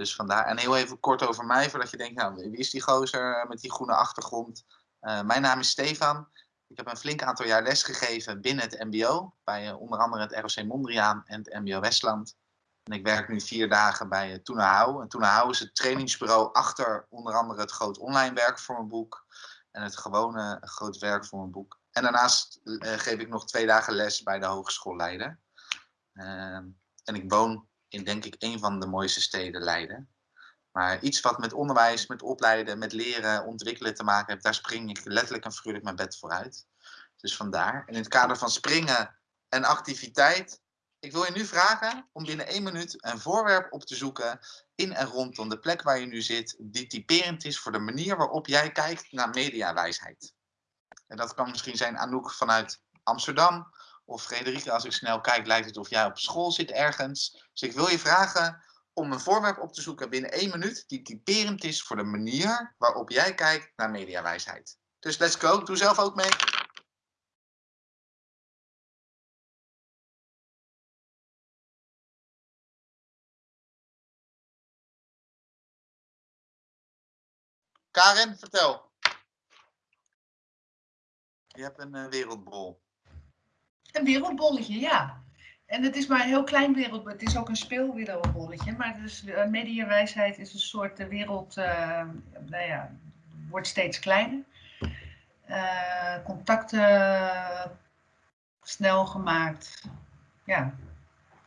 Dus vandaar. En heel even kort over mij, voordat je denkt, nou, wie is die gozer met die groene achtergrond? Uh, mijn naam is Stefan. Ik heb een flink aantal jaar lesgegeven binnen het MBO, bij uh, onder andere het ROC Mondriaan en het MBO Westland. En ik werk nu vier dagen bij uh. En Toena Hou is het trainingsbureau achter onder andere het groot online werk voor mijn boek en het gewone groot werk voor mijn boek. En daarnaast geef ik nog twee dagen les bij de Hogeschool Leiden. Ehm, en ik woon in denk ik een van de mooiste steden Leiden. Maar iets wat met onderwijs, met opleiden, met leren, ontwikkelen te maken heeft, daar spring ik letterlijk en figuurlijk mijn bed vooruit. Dus vandaar. En in het kader van springen en activiteit, ik wil je nu vragen om binnen één minuut een voorwerp op te zoeken in en rondom de plek waar je nu zit, die typerend is voor de manier waarop jij kijkt naar mediawijsheid. En dat kan misschien zijn Anouk vanuit Amsterdam, of Frederike, als ik snel kijk, lijkt het of jij op school zit ergens. Dus ik wil je vragen om een voorwerp op te zoeken binnen één minuut die typerend is voor de manier waarop jij kijkt naar mediawijsheid. Dus let's go. Doe zelf ook mee. Karin, vertel. Je hebt een uh, wereldbol. Een wereldbolletje, ja. En het is maar een heel klein wereld, het is ook een speelwereldbolletje. Maar dus uh, mediawijsheid is een soort uh, wereld, uh, nou ja, wordt steeds kleiner. contacten snel gemaakt. Ja,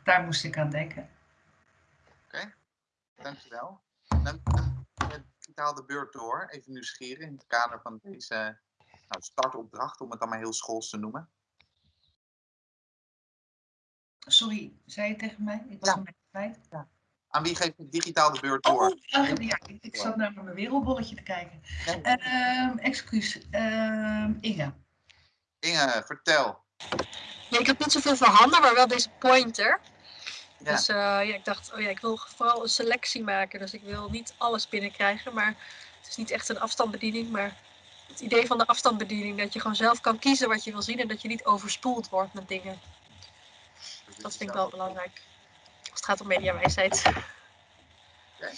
daar moest ik aan denken. Oké, dankjewel. Dan digitaal de beurt door, even nieuwsgierig in het kader van deze nou, startopdracht, om het maar heel schools te noemen. Sorry, zei je tegen mij? Ik was ja. een kwijt. Ja. Aan wie geef je digitaal de beurt door? Oh, ja, ik, ik zat naar mijn wereldbolletje te kijken. Ja. Uh, excuus, uh, Inge. Inge, vertel. Ja, ik heb niet zoveel voor handen, maar wel deze pointer. Ja. Dus uh, ja, ik dacht, oh ja, ik wil vooral een selectie maken. Dus ik wil niet alles binnenkrijgen, maar het is niet echt een afstandsbediening. Maar het idee van de afstandsbediening, dat je gewoon zelf kan kiezen wat je wil zien en dat je niet overspoeld wordt met dingen. Dat vind ik wel belangrijk. Als het gaat om mediawijsheid. Oké, okay.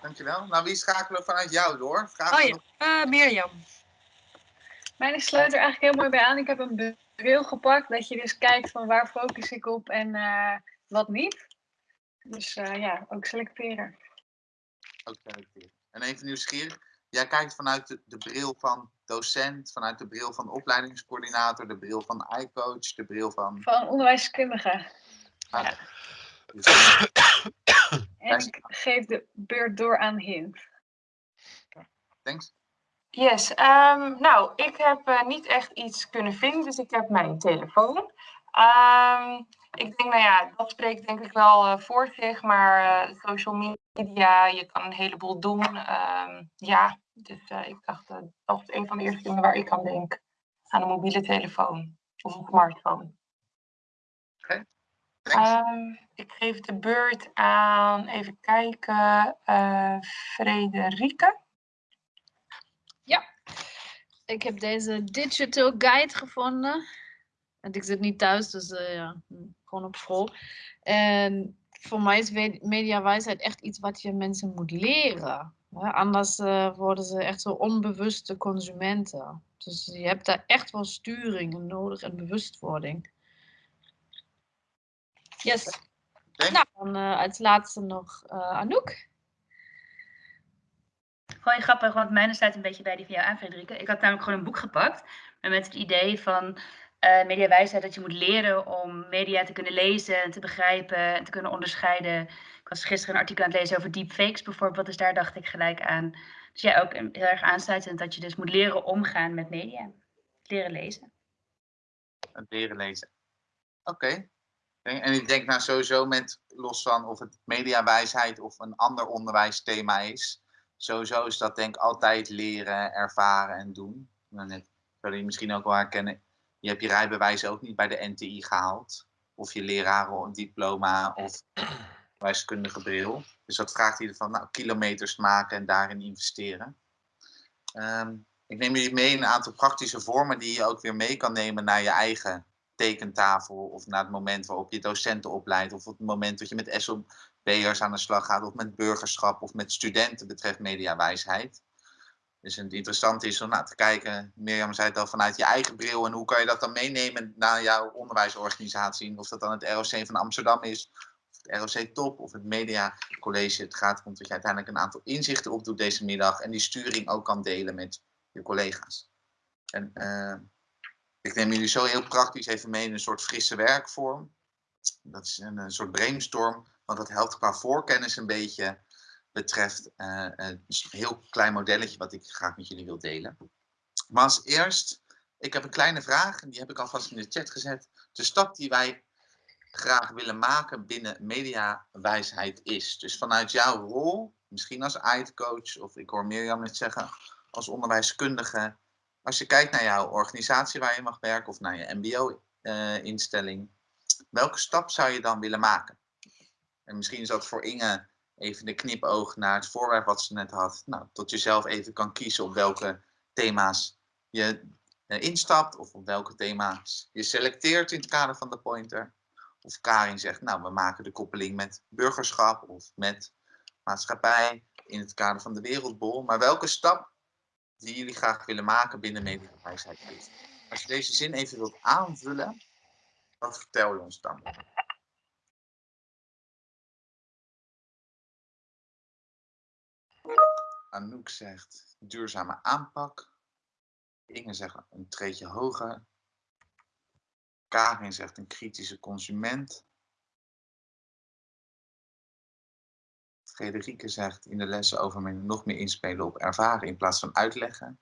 dankjewel. Nou, wie schakelen vanuit jou door? Vraag oh ja, nog... uh, Mirjam. Mijn sluit er eigenlijk heel mooi bij aan. Ik heb een bril gepakt, dat je dus kijkt van waar focus ik op en uh, wat niet. Dus uh, ja, ook selecteren. Ook selecteren. En even nieuwsgierig, jij kijkt vanuit de, de, bril van docent, vanuit de bril van opleidingscoördinator, de bril van iCoach, de bril van... Van onderwijskundige. Ah, ja. Dus... en ik geef de beurt door aan Hint. Thanks. Yes, um, nou, ik heb uh, niet echt iets kunnen vinden, dus ik heb mijn telefoon. Um, ik denk, nou ja, dat spreekt denk ik wel uh, voor zich, maar uh, social media, je kan een heleboel doen. Um, ja, dus uh, ik dacht, dat is een van de eerste dingen waar ik aan denk. Aan een mobiele telefoon of een smartphone. Oké, okay. um, Ik geef de beurt aan, even kijken, Frederike. Ja, ik heb deze digital guide gevonden. En ik zit niet thuis, dus uh, ja, gewoon op school. En voor mij is mediawijsheid echt iets wat je mensen moet leren. Ja, anders uh, worden ze echt zo onbewuste consumenten. Dus je hebt daar echt wel sturing nodig en bewustwording. Yes. Okay. Nou, dan uh, als laatste nog Anouk. Gewoon grappig, want mijn sluit een beetje bij die van jou aan, Frederike. Ik had namelijk gewoon een boek gepakt. Met het idee van uh, mediawijsheid dat je moet leren om media te kunnen lezen en te begrijpen en te kunnen onderscheiden. Ik was gisteren een artikel aan het lezen over deepfakes bijvoorbeeld, dus daar dacht ik gelijk aan. Dus ja, ook heel erg aansluitend dat je dus moet leren omgaan met media. Leren lezen. Leren lezen. Oké. En ik denk nou sowieso met, los van of het mediawijsheid of een ander onderwijsthema is, sowieso is dat denk ik altijd leren, ervaren en doen. Nou, net, zou je misschien ook wel herkennen, je hebt je rijbewijs ook niet bij de NTI gehaald. Of je lerarendiploma of wijskundige bril. Dus dat vraagt ieder van nou, kilometers maken en daarin investeren. Um, ik neem jullie mee een aantal praktische vormen die je ook weer mee kan nemen naar je eigen tekentafel of naar het moment waarop je docenten opleidt of op het moment dat je met SOB'ers aan de slag gaat of met burgerschap of met studenten betreft mediawijsheid. Dus het interessante is om nou, te kijken, Mirjam zei het al, vanuit je eigen bril en hoe kan je dat dan meenemen naar jouw onderwijsorganisatie. Of dat dan het ROC van Amsterdam is, ROC Top of het Media College. Het gaat erom dat je uiteindelijk een aantal inzichten opdoet deze middag en die sturing ook kan delen met je collega's. En uh, ik neem jullie zo heel praktisch even mee in een soort frisse werkvorm. Dat is een, een soort brainstorm, want dat helpt qua voorkennis een beetje betreft uh, een heel klein modelletje wat ik graag met jullie wil delen. Maar als eerst, ik heb een kleine vraag en die heb ik alvast in de chat gezet. De stap die wij graag willen maken binnen mediawijsheid is. Dus vanuit jouw rol, misschien als IT-coach of ik hoor Mirjam net zeggen, als onderwijskundige. Als je kijkt naar jouw organisatie waar je mag werken of naar je mbo-instelling. Eh, welke stap zou je dan willen maken? En misschien is dat voor Inge even de knipoog naar het voorwerp wat ze net had. Nou, tot je zelf even kan kiezen op welke thema's je eh, instapt of op welke thema's je selecteert in het kader van de pointer. Of Karin zegt, nou, we maken de koppeling met burgerschap of met maatschappij in het kader van de wereldbol. Maar welke stap die jullie graag willen maken binnen mediawijsheid? Als je deze zin even wilt aanvullen, wat vertel je ons dan? Anouk zegt duurzame aanpak. Inge zegt een treetje hoger. Karin zegt een kritische consument. Frederike zegt in de lessen over nog meer inspelen op ervaren in plaats van uitleggen.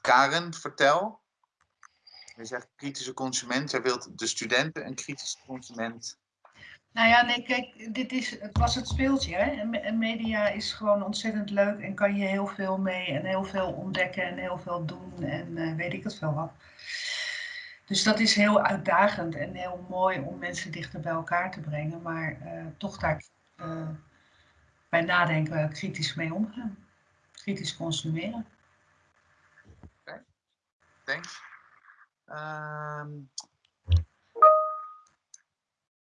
Karen, vertel. Je zegt kritische consument. Jij wilt de studenten een kritische consument nou ja, nee, kijk, dit is, het was het speeltje. Hè? En media is gewoon ontzettend leuk en kan je heel veel mee en heel veel ontdekken en heel veel doen en uh, weet ik het veel wat. Dus dat is heel uitdagend en heel mooi om mensen dichter bij elkaar te brengen, maar uh, toch daar uh, bij nadenken kritisch mee omgaan. Kritisch consumeren. Oké, thanks. Um,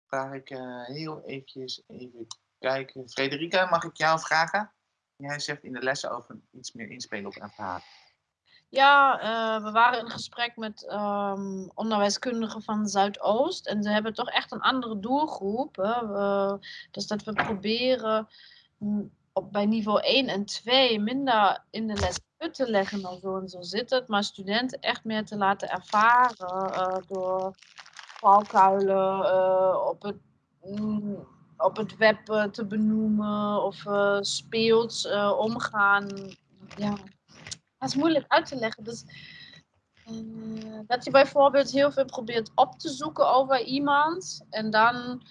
vraag ik uh, heel eventjes even kijken. Frederika, mag ik jou vragen? Jij zegt in de lessen over iets meer inspelen op ervaring. Ja, uh, we waren in gesprek met um, onderwijskundigen van Zuidoost. En ze hebben toch echt een andere doelgroep. Hè? Uh, dus dat we proberen op, bij niveau 1 en 2 minder in de les uit te leggen dan zo en zo zit het. Maar studenten echt meer te laten ervaren uh, door valkuilen uh, op, het, mm, op het web uh, te benoemen of uh, speels omgaan. Ja, dat is moeilijk uit te leggen. Dus, dat je bijvoorbeeld heel veel probeert op te zoeken over iemand en dan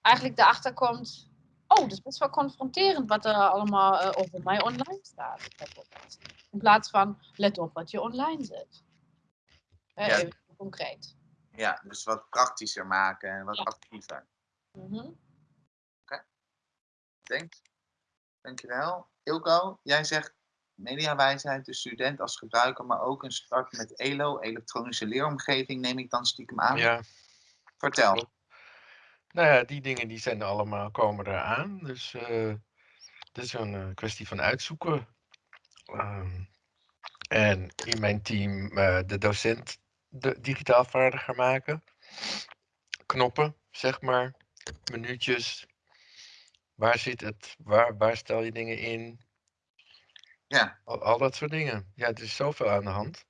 eigenlijk erachter komt, oh, dat is best wel confronterend wat er allemaal over mij online staat. In plaats van, let op wat je online zet. Ja. Even concreet. Ja, dus wat praktischer maken en wat actiever. Mm -hmm. Oké, okay. Thanks. Dankjewel. Ilko, jij zegt mediawijsheid, de student als gebruiker, maar ook een start met ELO, elektronische leeromgeving, neem ik dan stiekem aan. Ja. Vertel. Nou ja, die dingen die zijn allemaal, komen eraan. Dus uh, het is een uh, kwestie van uitzoeken. Um, en in mijn team, uh, de docent de, digitaal vaardiger maken. Knoppen, zeg maar. Minuutjes. Waar zit het? Waar, waar stel je dingen in? Ja. Al, al dat soort dingen. Ja, er is zoveel aan de hand.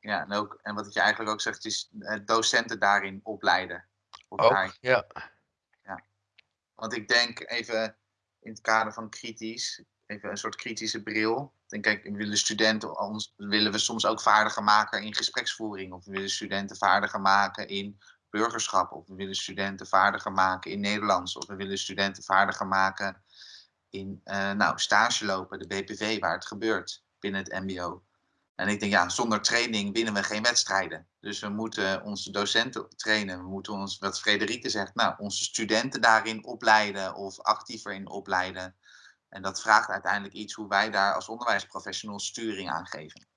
Ja, en, ook, en wat je eigenlijk ook zegt, is eh, docenten daarin opleiden. Ook, ja. ja. Want ik denk even in het kader van kritisch, even een soort kritische bril. Denk, kijk, willen studenten, ons willen we soms ook vaardiger maken in gespreksvoering. Of we willen studenten vaardiger maken in burgerschap. Of we willen studenten vaardiger maken in Nederlands. Of we willen studenten vaardiger maken in uh, nou, stage lopen, de BPV, waar het gebeurt binnen het MBO. En ik denk, ja, zonder training winnen we geen wedstrijden. Dus we moeten onze docenten trainen. We moeten ons, wat Frederike zegt, nou, onze studenten daarin opleiden of actiever in opleiden. En dat vraagt uiteindelijk iets hoe wij daar als onderwijsprofessionals sturing aan geven.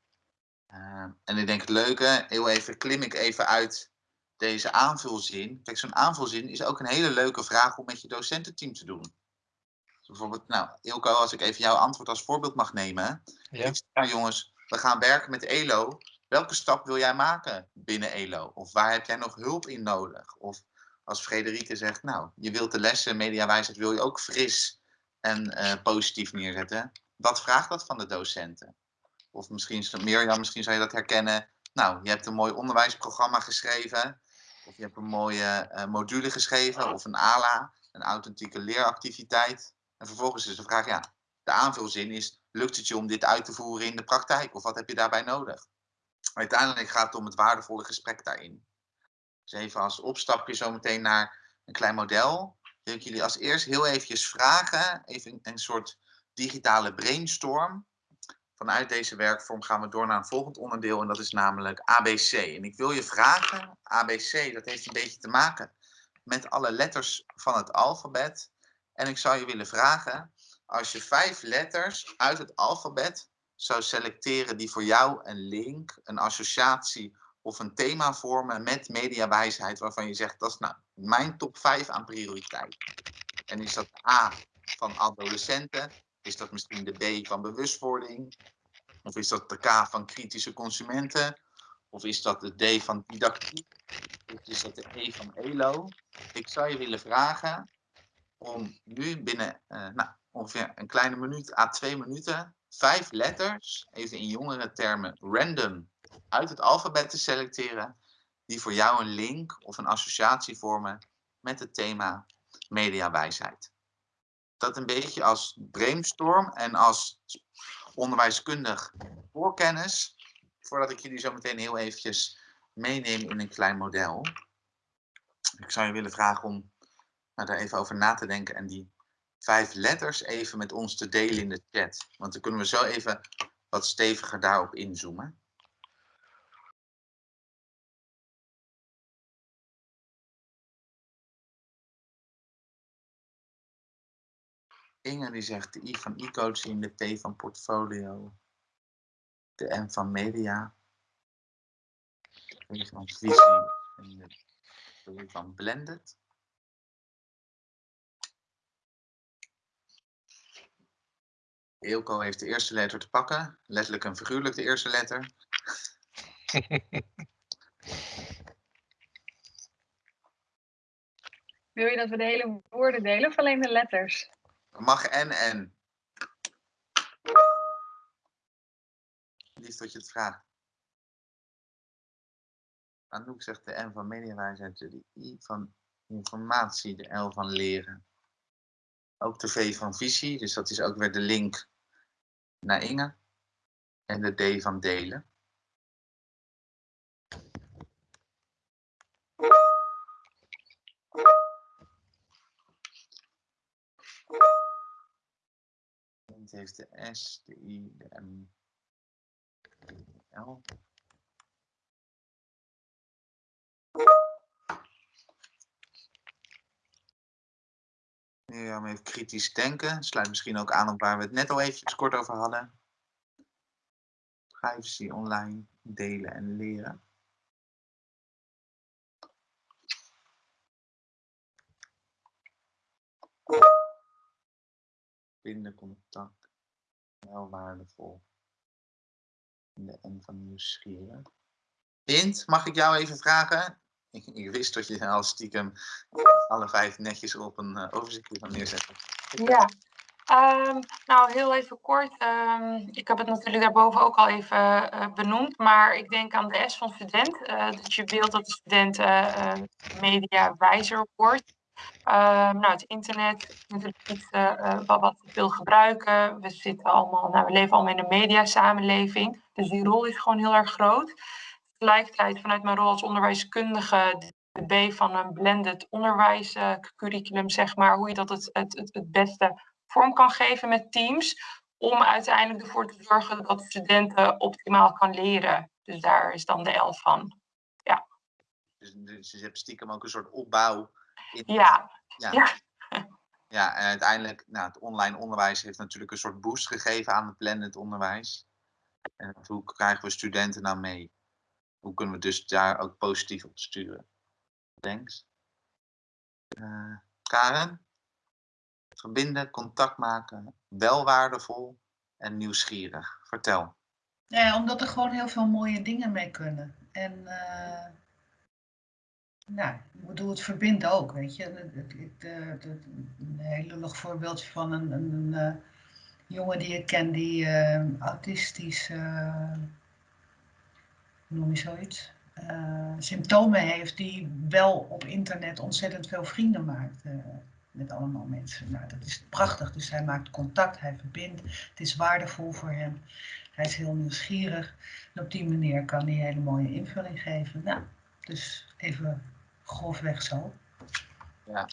Uh, en ik denk het leuke, heel even klim ik even uit deze aanvulzin. Kijk, zo'n aanvulzin is ook een hele leuke vraag om met je docententeam te doen. Dus bijvoorbeeld, nou, Ilko, als ik even jouw antwoord als voorbeeld mag nemen. Ja. nou jongens, we gaan werken met ELO. Welke stap wil jij maken binnen ELO? Of waar heb jij nog hulp in nodig? Of als Frederike zegt, nou, je wilt de lessen mediawijsheid wil je ook fris en uh, positief neerzetten. Wat vraagt dat van de docenten? Of misschien, Mirjam, misschien zou je dat herkennen. Nou, je hebt een mooi onderwijsprogramma geschreven. Of je hebt een mooie uh, module geschreven. Of een ALA, een authentieke leeractiviteit. En vervolgens is de vraag, ja, de aanvulzin is, lukt het je om dit uit te voeren in de praktijk? Of wat heb je daarbij nodig? Uiteindelijk gaat het om het waardevolle gesprek daarin. Dus even als opstapje zometeen naar een klein model. Wil ik jullie als eerst heel eventjes vragen, even een soort digitale brainstorm. Vanuit deze werkvorm gaan we door naar een volgend onderdeel en dat is namelijk ABC. En ik wil je vragen, ABC, dat heeft een beetje te maken met alle letters van het alfabet. En ik zou je willen vragen, als je vijf letters uit het alfabet zou selecteren die voor jou een link, een associatie of een thema vormen met mediawijsheid waarvan je zegt, dat is nou mijn top 5 aan prioriteit. En is dat A van adolescenten? Is dat misschien de B van bewustwording? Of is dat de K van kritische consumenten? Of is dat de D van didactiek? Of is dat de E van ELO? Ik zou je willen vragen om nu binnen uh, nou, ongeveer een kleine minuut à twee minuten vijf letters, even in jongere termen random, uit het alfabet te selecteren die voor jou een link of een associatie vormen met het thema mediawijsheid. Dat een beetje als brainstorm en als onderwijskundig voorkennis, voordat ik jullie zo meteen heel eventjes meeneem in een klein model. Ik zou je willen vragen om nou, daar even over na te denken en die vijf letters even met ons te delen in de chat. Want dan kunnen we zo even wat steviger daarop inzoomen. Inge die zegt de I van e-coaching, de P van portfolio, de M van media, de V van visie en de B van blended. Eelco heeft de eerste letter te pakken, letterlijk en figuurlijk de eerste letter. Wil je dat we de hele woorden delen of alleen de letters? Mag en en. Liefst dat je het vraagt. Anouk zegt de N van mediawijsheid, de I van informatie, de L van leren. Ook de V van visie, dus dat is ook weer de link naar Inge. En de D van delen. Het heeft de S, de I, de M, de L. Ja, even kritisch denken. Sluit misschien ook aan op waar we het net al eventjes kort over hadden. Privacy online, delen en leren. Binden contact. Wel waardevol. de N van nieuwsgierig. Hint, mag ik jou even vragen? Ik, ik, wist dat je al stiekem alle vijf netjes op een uh, overzichtje van neerzetten. Ja, um, nou heel even kort. Um, ik heb het natuurlijk daarboven ook al even uh, benoemd, maar ik denk aan de S van student. Uh, dat je wilt dat de student mediawijzer wordt. Um, nou, het internet is natuurlijk iets wat, wat we veel gebruiken. We zitten allemaal, nou, we leven allemaal in een mediasamenleving. Dus die rol is gewoon heel erg groot tegelijkertijd vanuit mijn rol als onderwijskundige de B van een blended onderwijscurriculum, zeg maar, hoe je dat het, het, het, het beste vorm kan geven met teams, om uiteindelijk ervoor te zorgen dat studenten optimaal kan leren. Dus daar is dan de L van. Ja. Dus, dus je hebt stiekem ook een soort opbouw. Ja. ja. ja. Ja, en uiteindelijk, nou, het online onderwijs heeft natuurlijk een soort boost gegeven aan het blended onderwijs. En hoe krijgen we studenten nou mee? Hoe kunnen we dus daar ook positief op sturen? Thanks. Uh, Karen? Verbinden, contact maken, wel waardevol en nieuwsgierig. Vertel. Ja, omdat er gewoon heel veel mooie dingen mee kunnen. En uh, nou, ik bedoel, het verbindt ook, weet je. een heel lullig voorbeeldje van een, een, uh, jongen die ik ken die uh, autistisch, hoe noem je zoiets, symptomen heeft, die wel op internet ontzettend veel vrienden maakt met allemaal mensen. Nou, dat is prachtig. Dus hij maakt contact, hij verbindt. Het is waardevol voor hem. Hij is heel nieuwsgierig. En op die manier kan hij hele mooie invulling geven. Nou, dus even grofweg zo. Ja.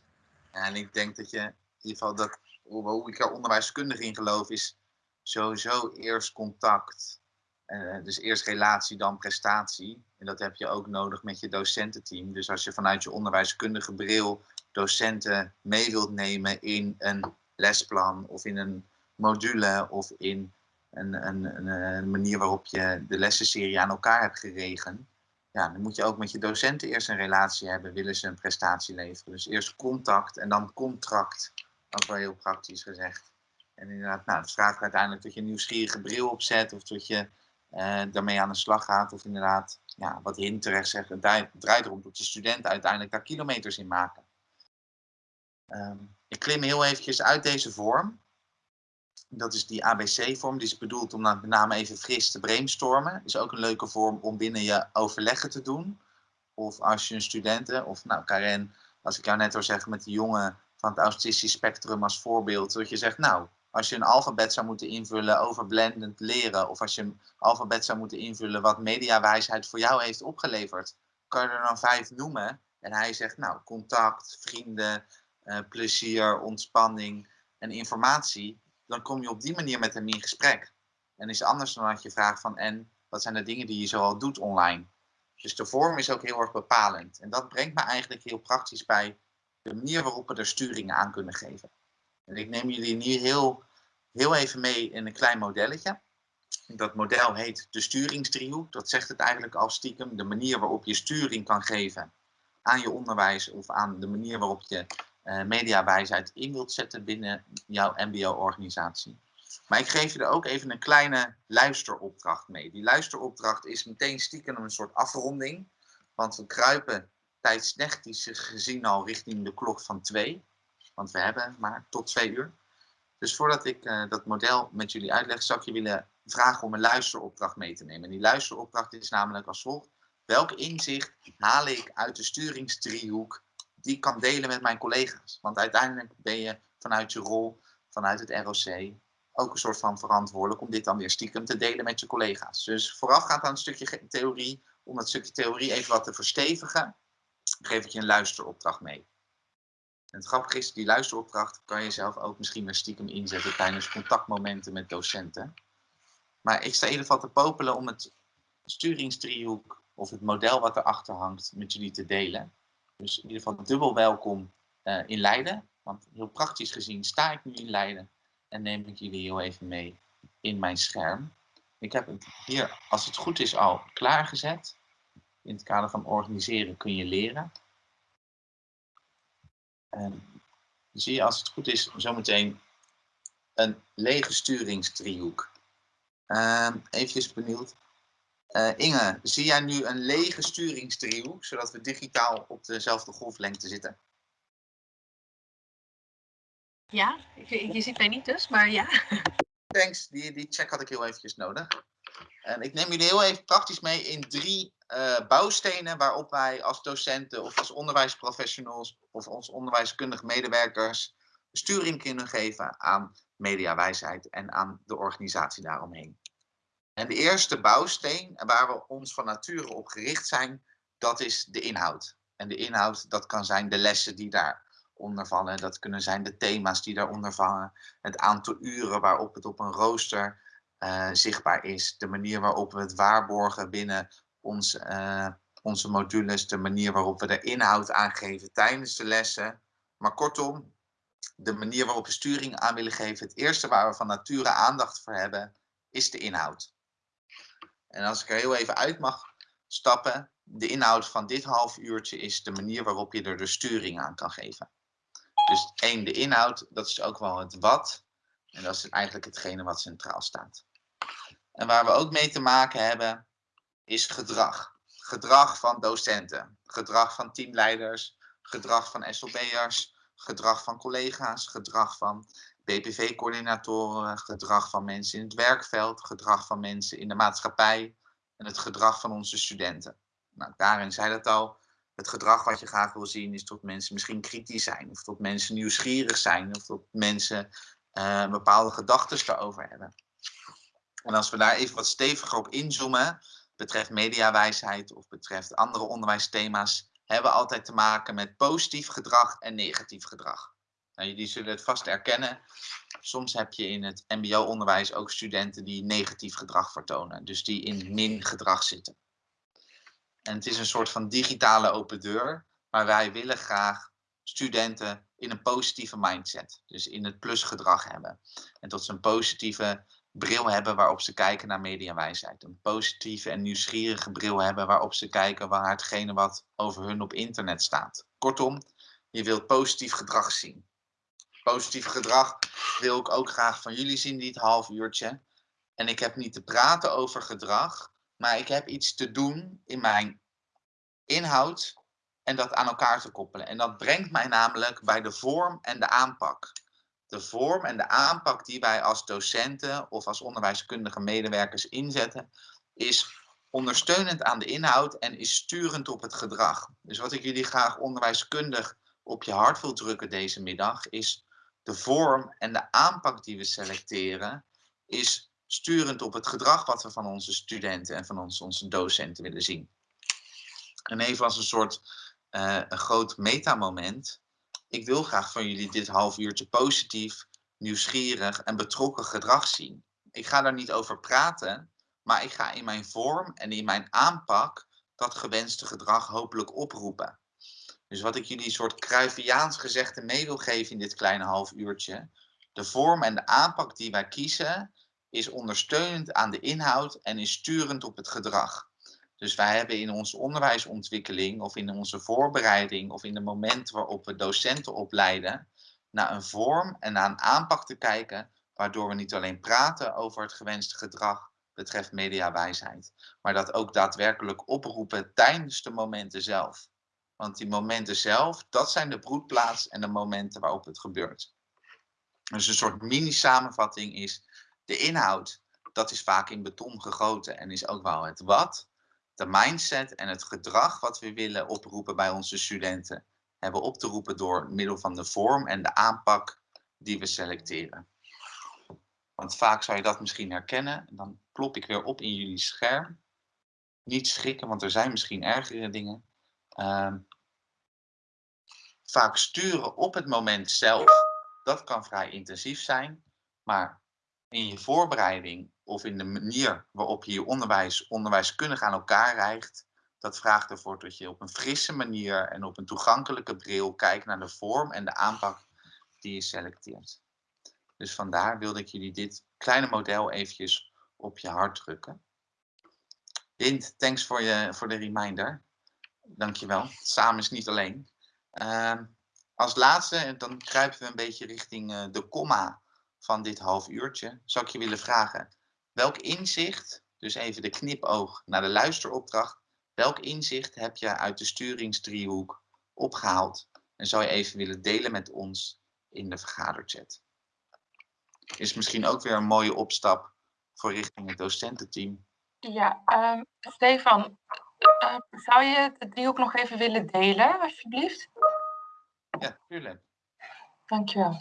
en ik denk dat je in ieder geval dat, hoe ik er onderwijskundig in geloof, is sowieso eerst contact. Uh, dus eerst relatie, dan prestatie. En dat heb je ook nodig met je docententeam. Dus als je vanuit je onderwijskundige bril docenten mee wilt nemen in een lesplan of in een module of in een, een, een, manier waarop je de lessenserie aan elkaar hebt geregen, ja, dan moet je ook met je docenten eerst een relatie hebben, willen ze een prestatie leveren. Dus eerst contact en dan contract, ook wel heel praktisch gezegd. En inderdaad, nou, het vraagt uiteindelijk dat je een nieuwsgierige bril opzet of dat je uh, daarmee aan de slag gaat. Of inderdaad, ja, wat Hin terecht draait erom dat je studenten uiteindelijk daar kilometers in maken. Um, ik klim heel eventjes uit deze vorm. Dat is die ABC-vorm. Die is bedoeld om met name even fris te brainstormen. Is ook een leuke vorm om binnen je overleggen te doen. Of als je een studenten, of nou Karen, als ik jou net al zeggen met die jongen van het autistisch spectrum als voorbeeld. Dat je zegt, nou, als je een alfabet zou moeten invullen over blendend leren. Of als je een alfabet zou moeten invullen wat mediawijsheid voor jou heeft opgeleverd. Kan je er dan vijf noemen? En hij zegt, nou, contact, vrienden, uh, plezier, ontspanning en informatie, dan kom je op die manier met hem in gesprek. En is anders dan dat je vraagt van, en wat zijn de dingen die je zoal doet online? Dus de vorm is ook heel erg bepalend. En dat brengt me eigenlijk heel praktisch bij de manier waarop we er sturingen aan kunnen geven. En ik neem jullie nu heel, heel even mee in een klein modelletje. Dat model heet de sturingsdriehoek. Dat zegt het eigenlijk al stiekem. De manier waarop je sturing kan geven aan je onderwijs of aan de manier waarop je mediawijsheid in wilt zetten binnen jouw MBO-organisatie. Maar ik geef je er ook even een kleine luisteropdracht mee. Die luisteropdracht is meteen stiekem een soort afronding. Want we kruipen tijdsnechtisch gezien al richting de klok van twee. Want we hebben maar tot twee uur. Dus voordat ik uh, dat model met jullie uitleg, zou ik je willen vragen om een luisteropdracht mee te nemen. En die luisteropdracht is namelijk als volgt. Welk inzicht haal ik uit de sturingsdriehoek die kan delen met mijn collega's. Want uiteindelijk ben je vanuit je rol, vanuit het ROC, ook een soort van verantwoordelijk om dit dan weer stiekem te delen met je collega's. Dus voorafgaand aan een stukje theorie, om dat stukje theorie even wat te verstevigen, geef ik je een luisteropdracht mee. En het grappige is, die luisteropdracht kan je zelf ook misschien weer stiekem inzetten tijdens contactmomenten met docenten. Maar ik sta in ieder geval te popelen om het sturingsdriehoek of het model wat erachter hangt met jullie te delen. Dus in ieder geval dubbel welkom uh, in Leiden. Want heel praktisch gezien sta ik nu in Leiden en neem ik jullie heel even mee in mijn scherm. Ik heb het hier, als het goed is, al klaargezet. In het kader van organiseren kun je leren. En zie je, als het goed is, zometeen een lege sturingsdriehoek. Uh, even benieuwd. Uh, Inge, zie jij nu een lege sturingsdriehoek, zodat we digitaal op dezelfde golflengte zitten? Ja, je, je ziet mij niet dus, maar ja. Thanks, die, die check had ik heel eventjes nodig. En ik neem jullie heel even praktisch mee in drie uh, bouwstenen waarop wij als docenten of als onderwijsprofessionals of als onderwijskundige medewerkers sturing kunnen geven aan mediawijsheid en aan de organisatie daaromheen. En de eerste bouwsteen waar we ons van nature op gericht zijn, dat is de inhoud. En de inhoud, dat kan zijn de lessen die daaronder vallen. Dat kunnen zijn de thema's die daaronder vallen. Het aantal uren waarop het op een rooster uh, zichtbaar is. De manier waarop we het waarborgen binnen ons, uh, onze modules. De manier waarop we de inhoud aangeven tijdens de lessen. Maar kortom, de manier waarop we sturing aan willen geven. Het eerste waar we van nature aandacht voor hebben, is de inhoud. En als ik er heel even uit mag stappen, de inhoud van dit half uurtje is de manier waarop je er de sturing aan kan geven. Dus één, de inhoud, dat is ook wel het wat. En dat is eigenlijk hetgene wat centraal staat. En waar we ook mee te maken hebben, is gedrag. Gedrag van docenten, gedrag van teamleiders, gedrag van SLB'ers, gedrag van collega's, gedrag van BPV-coördinatoren, gedrag van mensen in het werkveld, gedrag van mensen in de maatschappij en het gedrag van onze studenten. Nou, Karin zei dat al. Het gedrag wat je graag wil zien is dat mensen misschien kritisch zijn, of dat mensen nieuwsgierig zijn, of dat mensen uh, bepaalde gedachten daarover hebben. En als we daar even wat steviger op inzoomen, betreft mediawijsheid of betreft andere onderwijsthema's, hebben we altijd te maken met positief gedrag en negatief gedrag. Nou, jullie zullen het vast erkennen. Soms heb je in het mbo-onderwijs ook studenten die negatief gedrag vertonen. Dus die in min gedrag zitten. En het is een soort van digitale open deur. Maar wij willen graag studenten in een positieve mindset. Dus in het plusgedrag hebben. En tot ze een positieve bril hebben waarop ze kijken naar mediawijsheid. Een positieve en nieuwsgierige bril hebben waarop ze kijken naar hetgene wat over hun op internet staat. Kortom, je wilt positief gedrag zien. Positief gedrag wil ik ook graag van jullie zien dit half uurtje. En ik heb niet te praten over gedrag, maar ik heb iets te doen in mijn inhoud en dat aan elkaar te koppelen. En dat brengt mij namelijk bij de vorm en de aanpak. De vorm en de aanpak die wij als docenten of als onderwijskundige medewerkers inzetten, is ondersteunend aan de inhoud en is sturend op het gedrag. Dus wat ik jullie graag onderwijskundig op je hart wil drukken deze middag, is de vorm en de aanpak die we selecteren, is sturend op het gedrag wat we van onze studenten en van onze, onze docenten willen zien. En even als een soort uh, een groot metamoment. Ik wil graag van jullie dit half uurtje positief, nieuwsgierig en betrokken gedrag zien. Ik ga daar niet over praten, maar ik ga in mijn vorm en in mijn aanpak dat gewenste gedrag hopelijk oproepen. Dus wat ik jullie een soort Cruyffiaans gezegde mee wil geven in dit kleine half uurtje. De vorm en de aanpak die wij kiezen is ondersteunend aan de inhoud en is sturend op het gedrag. Dus wij hebben in onze onderwijsontwikkeling of in onze voorbereiding of in de momenten waarop we docenten opleiden, naar een vorm en naar een aanpak te kijken, waardoor we niet alleen praten over het gewenste gedrag betreft mediawijsheid, maar dat ook daadwerkelijk oproepen tijdens de momenten zelf. Want die momenten zelf, dat zijn de broedplaats en de momenten waarop het gebeurt. Dus een soort mini-samenvatting is de inhoud. Dat is vaak in beton gegoten en is ook wel het wat. De mindset en het gedrag wat we willen oproepen bij onze studenten, hebben op te roepen door middel van de vorm en de aanpak die we selecteren. Want vaak zou je dat misschien herkennen. Dan plop ik weer op in jullie scherm. Niet schrikken, want er zijn misschien ergere dingen. Um, vaak sturen op het moment zelf, dat kan vrij intensief zijn. Maar in je voorbereiding of in de manier waarop je je onderwijs onderwijskundig aan elkaar rijgt, dat vraagt ervoor dat je op een frisse manier en op een toegankelijke bril kijkt naar de vorm en de aanpak die je selecteert. Dus vandaar wilde ik jullie dit kleine model eventjes op je hart drukken. Hint, thanks voor, je, voor de reminder. Dankjewel. Samen is niet alleen. Uh, als laatste, dan kruipen we een beetje richting uh, de komma van dit half uurtje. Zou ik je willen vragen, welk inzicht, dus even de knipoog naar de luisteropdracht, welk inzicht heb je uit de sturingsdriehoek opgehaald? En zou je even willen delen met ons in de vergaderchat? Is misschien ook weer een mooie opstap voor richting het docententeam. Ja, um, Stefan, uh, zou je de driehoek nog even willen delen, alsjeblieft? Ja, tuurlijk. Dankjewel.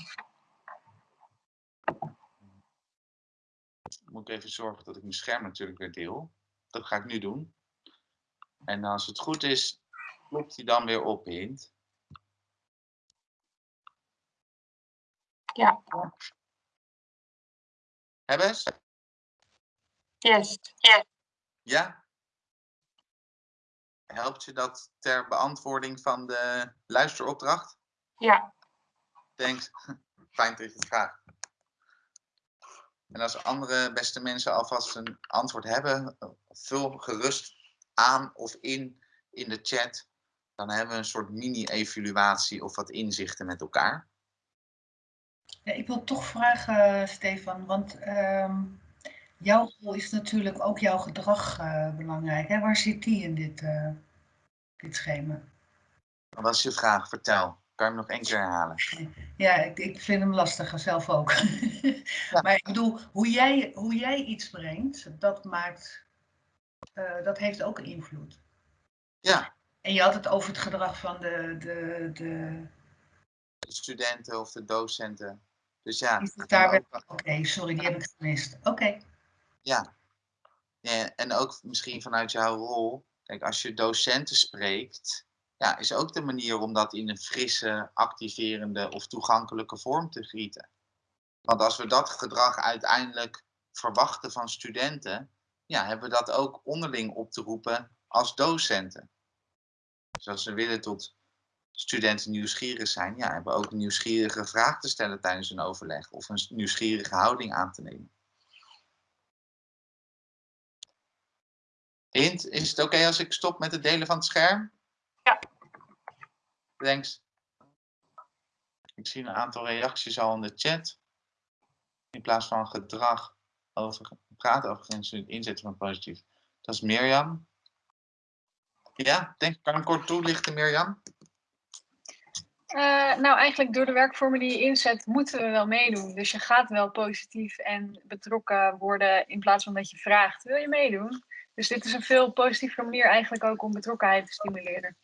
Moet ik even zorgen dat ik mijn scherm natuurlijk weer deel. Dat ga ik nu doen. En als het goed is, klopt hij dan weer op, Hint. Ja. Hebben ze? Yes. yes. Ja? Helpt je dat ter beantwoording van de luisteropdracht? Ja. Thanks. Fijn dat je het vraagt. En als andere beste mensen alvast een antwoord hebben, vul gerust aan of in in de chat. Dan hebben we een soort mini-evaluatie of wat inzichten met elkaar. Ja, ik wil toch vragen, Stefan, want ehm, jouw rol is natuurlijk ook jouw gedrag uh, belangrijk. Hè? Waar zit die in dit, uh, dit schema? Wat is je vraag? Vertel. Kan je hem nog één keer herhalen? Ja, ik, ik vind hem lastiger, zelf ook. Ja. Maar ik bedoel, hoe jij, hoe jij iets brengt, dat maakt, uh, dat heeft ook invloed. Ja. En je had het over het gedrag van de, de, de... de studenten of de docenten. Dus ja. Oké, okay, sorry, die heb ik gemist. Oké. Okay. Ja. ja. En ook misschien vanuit jouw rol. Kijk, als je docenten spreekt, ja, is ook de manier om dat in een frisse, activerende of toegankelijke vorm te gieten. Want als we dat gedrag uiteindelijk verwachten van studenten, ja, hebben we dat ook onderling op te roepen als docenten. Dus als we willen tot studenten nieuwsgierig zijn, ja, hebben we ook een nieuwsgierige vraag te stellen tijdens een overleg of een nieuwsgierige houding aan te nemen. Is het oké als ik stop met het delen van het scherm? Ja. Thanks. Ik zie een aantal reacties al in de chat. In plaats van gedrag over praten over grenzen inzetten van positief. Dat is Mirjam. Ja, denk, kan ik kort toelichten, Mirjam? Uh, nou, eigenlijk door de werkvormen die je inzet, moeten we wel meedoen. Dus je gaat wel positief en betrokken worden in plaats van dat je vraagt, wil je meedoen? Dus dit is een veel positievere manier eigenlijk ook om betrokkenheid te stimuleren.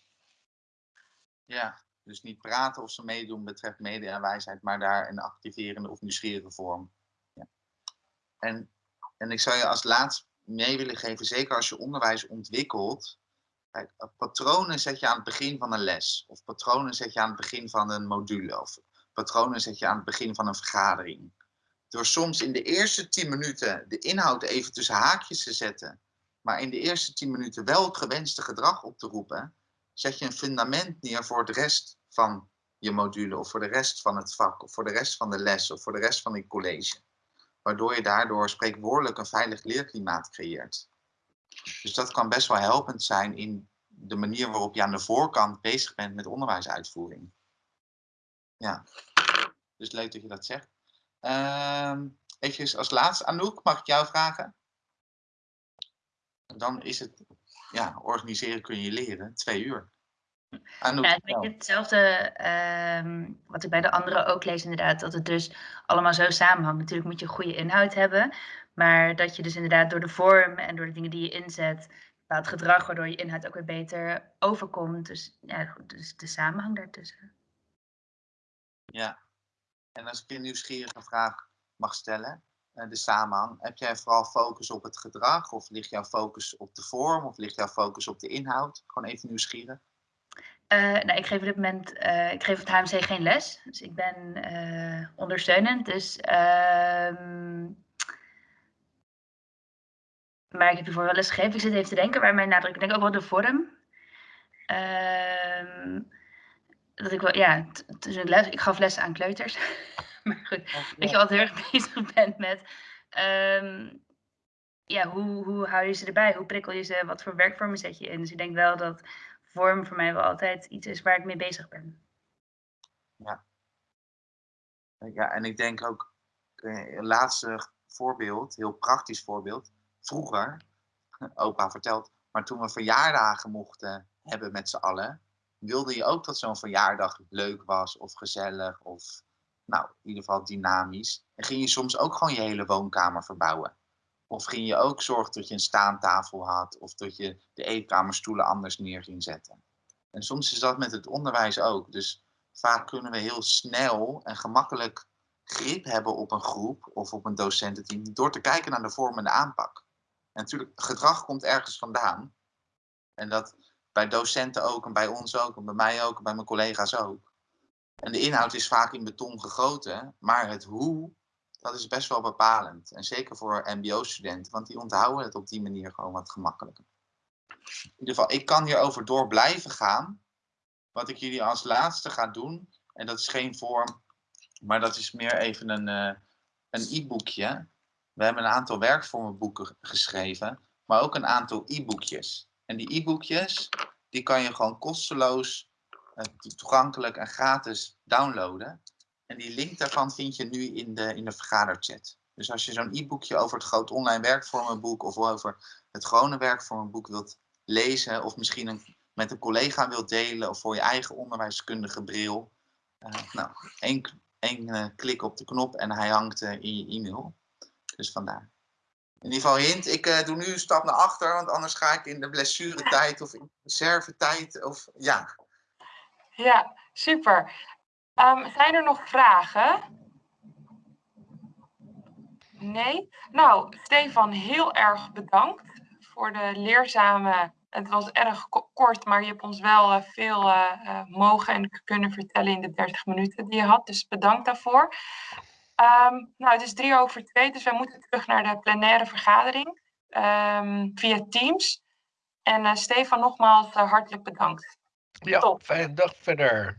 Ja, dus niet praten of ze meedoen betreft media en wijsheid, maar daar een activerende of nieuwsgierige vorm. Ja. En, en ik zou je als laatst mee willen geven, zeker als je onderwijs ontwikkelt, Kijk, patronen zet je aan het begin van een les. Of patronen zet je aan het begin van een module. Of patronen zet je aan het begin van een vergadering. Door soms in de eerste 10 minuten de inhoud even tussen haakjes te zetten. Maar in de eerste 10 minuten wel het gewenste gedrag op te roepen. Zet je een fundament neer voor de rest van je module. Of voor de rest van het vak. Of voor de rest van de les. Of voor de rest van het college. Waardoor je daardoor spreekwoordelijk een veilig leerklimaat creëert. Dus dat kan best wel helpend zijn in de manier waarop je aan de voorkant bezig bent met onderwijsuitvoering. Ja, dus leuk dat je dat zegt. Uh, even als laatste, Anouk, mag ik jou vragen? Dan is het, ja, organiseren kun je leren, twee uur. Anouk, ja, het is hetzelfde uh, wat ik bij de anderen ook lees inderdaad, dat het dus allemaal zo samenhangt. Natuurlijk moet je goede inhoud hebben, maar dat je dus inderdaad door de vorm en door de dingen die je inzet, bepaald gedrag, waardoor je inhoud ook weer beter overkomt. Dus, ja, dus de samenhang daartussen. Ja, en als ik een nieuwsgierige vraag mag stellen, de samenhang, heb jij vooral focus op het gedrag of ligt jouw focus op de vorm of ligt jouw focus op de inhoud? Gewoon even nieuwsgierig. Uh, nou, ik geef op dit moment, uh, ik geef het HMC geen les, dus ik ben ondersteunend. Dus ehm, maar ik heb hiervoor wel les gegeven. Ik zit even te denken waar mijn nadruk. Ik denk ook wel de vorm. Uh, dat ik wel, ja, tussen les, ik gaf les aan kleuters. maar goed, dat je altijd heel erg bezig bent met. Um, ja, hoe, hoe hou je ze erbij? Hoe prikkel je ze? Wat voor werkvormen zet je in? Dus ik denk wel dat vorm voor mij wel altijd iets is waar ik mee bezig ben. Ja. Ja, en ik denk ook, een eh, laatste voorbeeld, heel praktisch voorbeeld vroeger, opa vertelt, maar toen we verjaardagen mochten hebben met z'n allen, wilde je ook dat zo'n verjaardag leuk was of gezellig of nou, in ieder geval dynamisch. En ging je soms ook gewoon je hele woonkamer verbouwen. Of ging je ook zorgen dat je een staantafel had of dat je de eetkamerstoelen anders neer ging zetten. En soms is dat met het onderwijs ook. Dus vaak kunnen we heel snel en gemakkelijk grip hebben op een groep of op een docententeam door te kijken naar de vorm en de aanpak. En natuurlijk, gedrag komt ergens vandaan. En dat bij docenten ook, en bij ons ook, en bij mij ook, en bij mijn collega's ook. En de inhoud is vaak in beton gegoten, maar het hoe, dat is best wel bepalend. En zeker voor MBO-studenten, want die onthouden het op die manier gewoon wat gemakkelijker. In ieder geval, ik kan hierover door blijven gaan. Wat ik jullie als laatste ga doen, en dat is geen vorm Maar dat is meer even een, eh, e-boekje. We hebben een aantal werkvormenboeken geschreven, maar ook een aantal e-boekjes. En die e-boekjes, die kan je gewoon kosteloos, toegankelijk en gratis downloaden. En die link daarvan vind je nu in de, in de vergaderchat. Dus als je zo'n e-boekje over het groot online werkvormenboek of over het gewone werkvormenboek wilt lezen, of misschien een, met een collega wilt delen of voor je eigen onderwijskundige bril, uh, nou, één, één uh, klik op de knop en hij hangt in je e-mail. Dus vandaar. In ieder geval hint, ik doe nu een stap naar achter, want anders ga ik in de blessuretijd of in de reservetijd of ja. Ja, super. Um, zijn er nog vragen? Nee? Nou, Stefan, heel erg bedankt voor de leerzame. Het was erg kort, maar je hebt ons wel uh, veel uh, mogen en kunnen vertellen in de 30 minuten die je had. Dus bedankt daarvoor. Um, nou, het is drie over twee, dus wij moeten terug naar de plenaire vergadering um, via Teams. En Stefan, nogmaals hartelijk bedankt. Ja, fijne dag verder.